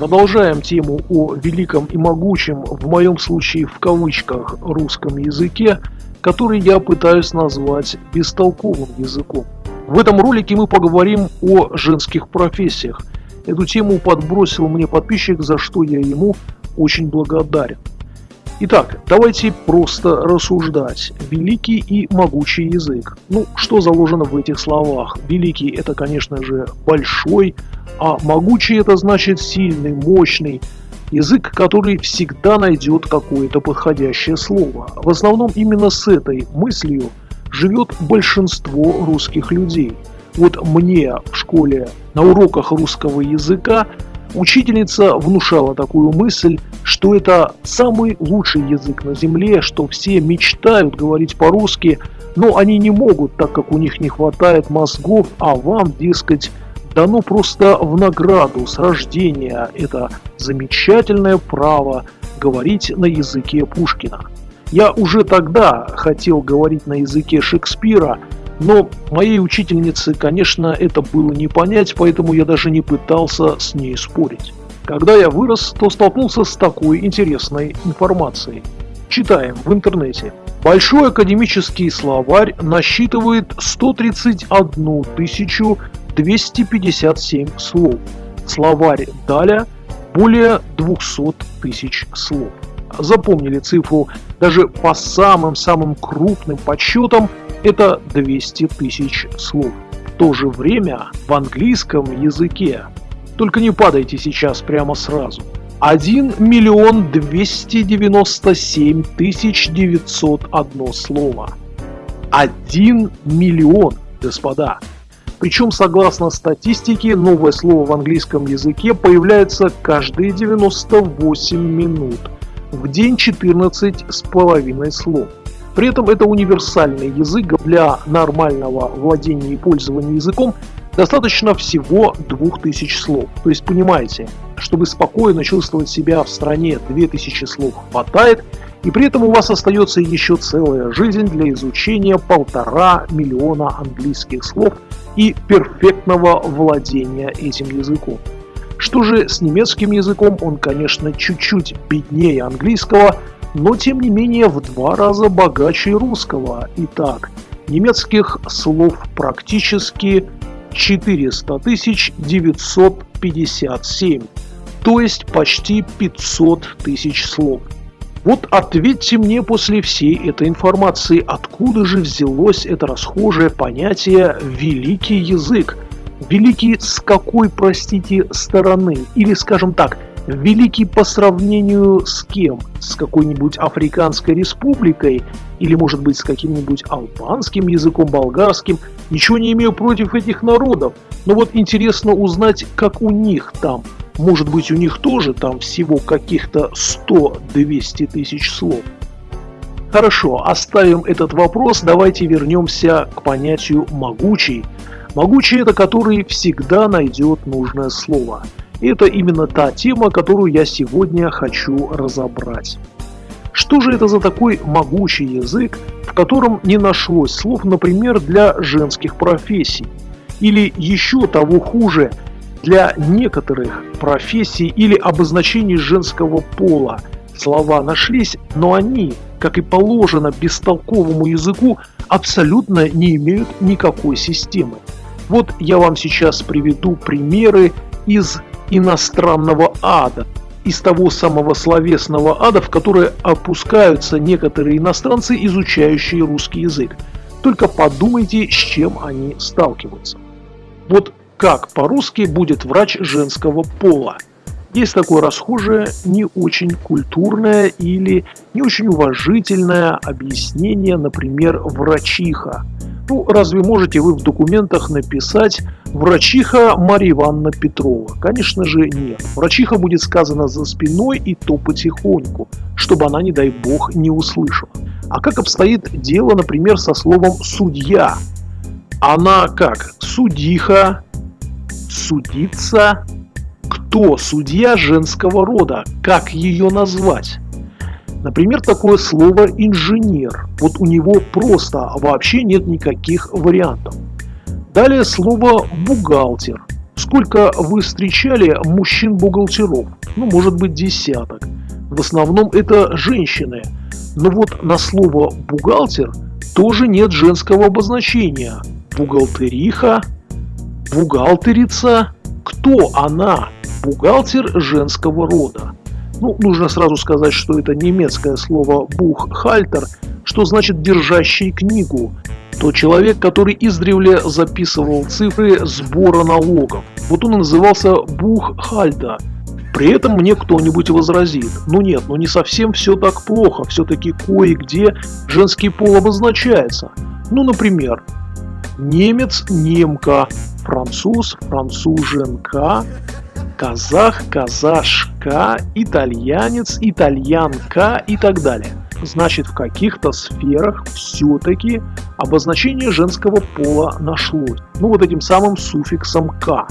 продолжаем тему о великом и могучем, в моем случае в кавычках, русском языке, который я пытаюсь назвать бестолковым языком. В этом ролике мы поговорим о женских профессиях. Эту тему подбросил мне подписчик, за что я ему очень благодарен. Итак, давайте просто рассуждать. Великий и могучий язык. Ну, что заложено в этих словах? Великий – это, конечно же, большой, а могучий – это значит сильный, мощный. Язык, который всегда найдет какое-то подходящее слово. В основном именно с этой мыслью живет большинство русских людей. Вот мне в школе на уроках русского языка Учительница внушала такую мысль, что это самый лучший язык на Земле, что все мечтают говорить по-русски, но они не могут, так как у них не хватает мозгов, а вам, дескать, дано просто в награду с рождения это замечательное право говорить на языке Пушкина. Я уже тогда хотел говорить на языке Шекспира, но моей учительнице, конечно, это было не понять, поэтому я даже не пытался с ней спорить. Когда я вырос, то столкнулся с такой интересной информацией. Читаем в интернете. Большой академический словарь насчитывает 131 257 слов. Словарь Даля более 200 тысяч слов. Запомнили цифру даже по самым-самым крупным подсчетам это 200 тысяч слов. В то же время в английском языке, только не падайте сейчас прямо сразу, 1 миллион 297 тысяч 901 слово. 1 миллион, господа. Причем, согласно статистике, новое слово в английском языке появляется каждые 98 минут. В день 14 с половиной слов. При этом это универсальный язык для нормального владения и пользования языком достаточно всего 2000 слов. То есть понимаете, чтобы спокойно чувствовать себя в стране 2000 слов хватает, и при этом у вас остается еще целая жизнь для изучения полтора миллиона английских слов и перфектного владения этим языком. Что же с немецким языком, он, конечно, чуть-чуть беднее английского, но тем не менее в два раза богаче русского. Итак, немецких слов практически 400 957, то есть почти 500 тысяч слов. Вот ответьте мне после всей этой информации, откуда же взялось это расхожее понятие «великий язык», Великий с какой, простите, стороны? Или, скажем так, великий по сравнению с кем? С какой-нибудь Африканской республикой? Или, может быть, с каким-нибудь албанским языком, болгарским? Ничего не имею против этих народов. Но вот интересно узнать, как у них там. Может быть, у них тоже там всего каких-то 100-200 тысяч слов. Хорошо, оставим этот вопрос, давайте вернемся к понятию «могучий», Могучий – это который всегда найдет нужное слово. И это именно та тема, которую я сегодня хочу разобрать. Что же это за такой могучий язык, в котором не нашлось слов, например, для женских профессий? Или еще того хуже, для некоторых профессий или обозначений женского пола слова нашлись, но они, как и положено бестолковому языку, абсолютно не имеют никакой системы. Вот я вам сейчас приведу примеры из иностранного ада, из того самого словесного ада, в который опускаются некоторые иностранцы, изучающие русский язык. Только подумайте, с чем они сталкиваются. Вот как по-русски будет врач женского пола. Есть такое расхожее, не очень культурное или не очень уважительное объяснение, например, врачиха. Ну, разве можете вы в документах написать «Врачиха Марья Ивановна Петрова»? Конечно же нет. Врачиха будет сказано за спиной и то потихоньку, чтобы она, не дай бог, не услышала. А как обстоит дело, например, со словом «судья»? Она как? Судиха, судиться? Кто судья женского рода? Как ее назвать? Например, такое слово «инженер». Вот у него просто вообще нет никаких вариантов. Далее слово «бухгалтер». Сколько вы встречали мужчин-бухгалтеров? Ну, может быть, десяток. В основном это женщины. Но вот на слово «бухгалтер» тоже нет женского обозначения. Бухгалтериха, бухгалтерица. Кто она? Бухгалтер женского рода. Ну, нужно сразу сказать, что это немецкое слово «буххальтер», что значит «держащий книгу». То человек, который издревле записывал цифры сбора налогов. Вот он и назывался «буххальтер». При этом мне кто-нибудь возразит, ну нет, ну не совсем все так плохо, все-таки кое-где женский пол обозначается. Ну, например, немец, немка, француз, француженка, казах, казашка, итальянец, итальянка и так далее. Значит, в каких-то сферах все-таки обозначение женского пола нашлось. Ну, вот этим самым суффиксом «к».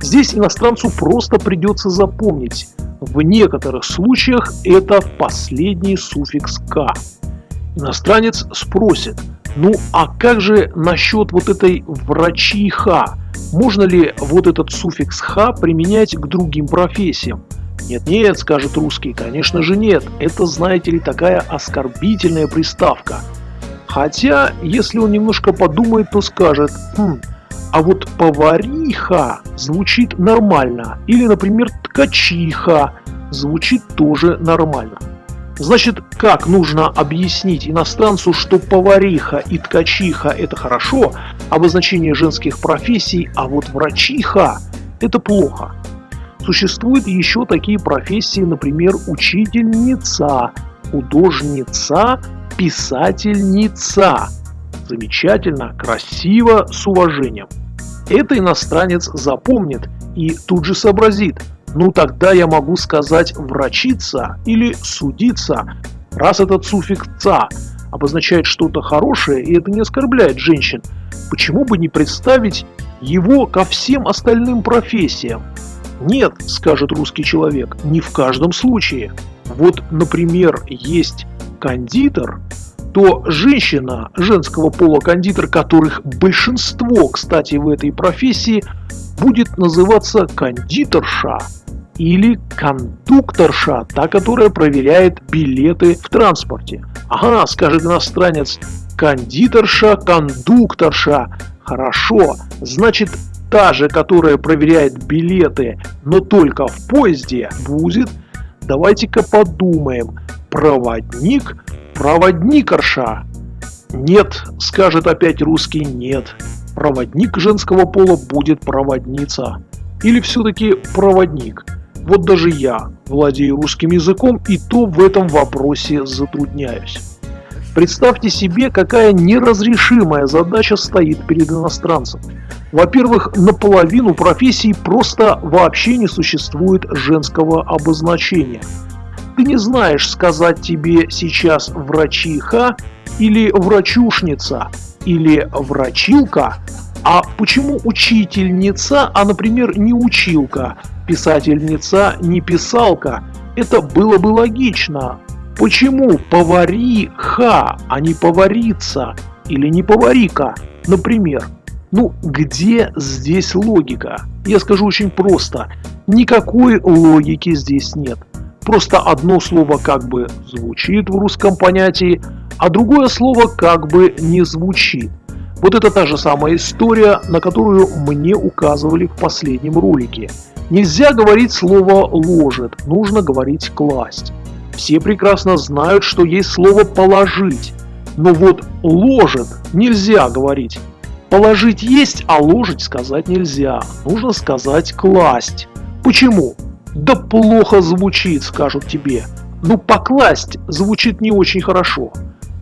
Здесь иностранцу просто придется запомнить. В некоторых случаях это последний суффикс «к». Иностранец спросит, ну а как же насчет вот этой врачиха? Можно ли вот этот суффикс «ха» применять к другим профессиям? Нет-нет, скажет русский, конечно же нет. Это, знаете ли, такая оскорбительная приставка. Хотя, если он немножко подумает, то скажет, хм, а вот повариха звучит нормально. Или, например, ткачиха звучит тоже нормально. Значит, как нужно объяснить иностранцу, что повариха и ткачиха – это хорошо, обозначение женских профессий, а вот врачиха – это плохо. Существуют еще такие профессии, например, учительница, художница, писательница. Замечательно, красиво, с уважением. Это иностранец запомнит и тут же сообразит – ну тогда я могу сказать врачиться или судиться, раз этот суффикс «ца» обозначает что-то хорошее, и это не оскорбляет женщин, почему бы не представить его ко всем остальным профессиям? Нет, скажет русский человек, не в каждом случае. Вот, например, есть кондитер, то женщина женского пола кондитер, которых большинство, кстати, в этой профессии, будет называться кондитерша или кондукторша, та, которая проверяет билеты в транспорте. Ага, скажет иностранец, кондитерша, кондукторша. Хорошо, значит та же, которая проверяет билеты, но только в поезде, будет, давайте-ка подумаем, проводник, проводникарша. Нет, скажет опять русский, нет. Проводник женского пола будет проводница. Или все-таки проводник? Вот даже я владею русским языком и то в этом вопросе затрудняюсь. Представьте себе, какая неразрешимая задача стоит перед иностранцем. Во-первых, наполовину профессий просто вообще не существует женского обозначения. Ты не знаешь, сказать тебе сейчас врачиха или врачушница, или врачилка, а почему учительница, а, например, не училка, писательница, не писалка? Это было бы логично. Почему повариха, а не поварица или не поварика, например? Ну, где здесь логика? Я скажу очень просто. Никакой логики здесь нет. Просто одно слово как бы звучит в русском понятии, а другое слово как бы не звучит. Вот это та же самая история, на которую мне указывали в последнем ролике. Нельзя говорить слово «ложит», нужно говорить «класть». Все прекрасно знают, что есть слово «положить». Но вот «ложит» нельзя говорить. Положить есть, а ложить сказать нельзя. Нужно сказать «класть». Почему? Да плохо звучит, скажут тебе. Ну покласть звучит не очень хорошо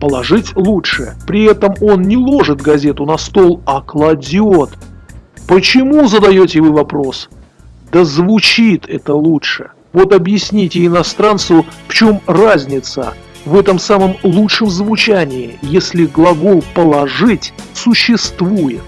положить лучше. При этом он не ложит газету на стол, а кладет. Почему, задаете вы вопрос? Да звучит это лучше. Вот объясните иностранцу, в чем разница в этом самом лучшем звучании, если глагол «положить» существует.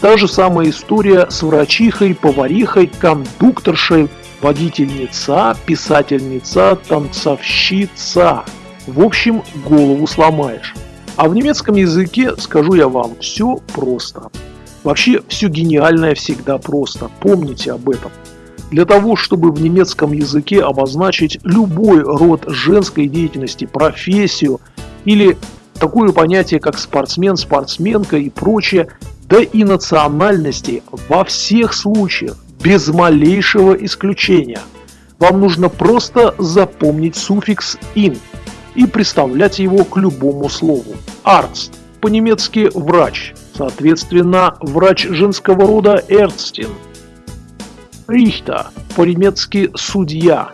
Та же самая история с врачихой, поварихой, кондукторшей, водительница, писательница, танцовщица. В общем, голову сломаешь. А в немецком языке, скажу я вам, все просто. Вообще, все гениальное всегда просто. Помните об этом. Для того, чтобы в немецком языке обозначить любой род женской деятельности, профессию или такое понятие, как спортсмен, спортсменка и прочее, да и национальности во всех случаях, без малейшего исключения. Вам нужно просто запомнить суффикс «ин» и представлять его к любому слову. Arzt, по-немецки «врач», соответственно, врач женского рода «Ärztin». Рихта, по-немецки «судья»,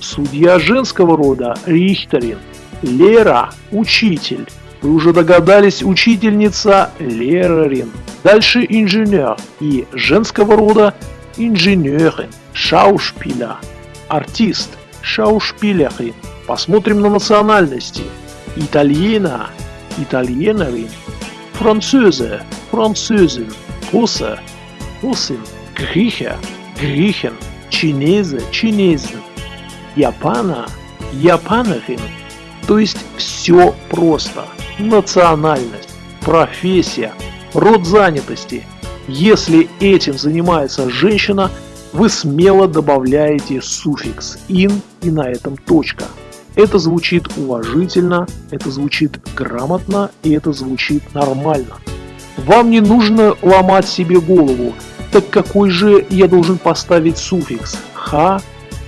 судья женского рода «Richterin», Лера – учитель. Вы уже догадались, учительница – Лерерин. Дальше инженер и женского рода инженерин, шаушпиля, артист, шаушпилерин. Посмотрим на национальности. Итальена, итальенерин, французе, французин, руsse, русин, грихе, грихен, чинезе, чинезин, япана, япанерин – то есть все просто. Национальность, профессия, род занятости. Если этим занимается женщина, вы смело добавляете суффикс «ин» и на этом точка. Это звучит уважительно, это звучит грамотно и это звучит нормально. Вам не нужно ломать себе голову, так какой же я должен поставить суффикс «ха»,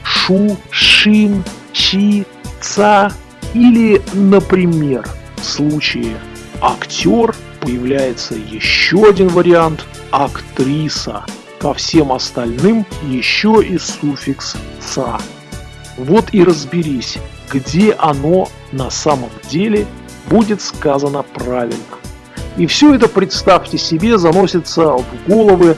«шу», «шин», «чи», «ца», или, например, в случае актер появляется еще один вариант – актриса. Ко всем остальным еще и суффикс «ца». Вот и разберись, где оно на самом деле будет сказано правильно. И все это, представьте себе, заносится в головы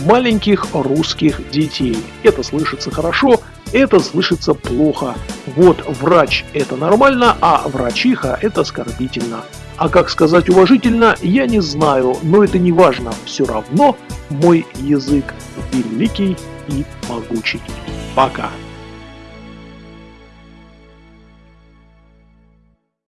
маленьких русских детей. Это слышится хорошо, это слышится плохо. Вот врач это нормально, а врачиха это оскорбительно. А как сказать уважительно, я не знаю, но это не важно. Все равно мой язык великий и могучий. Пока.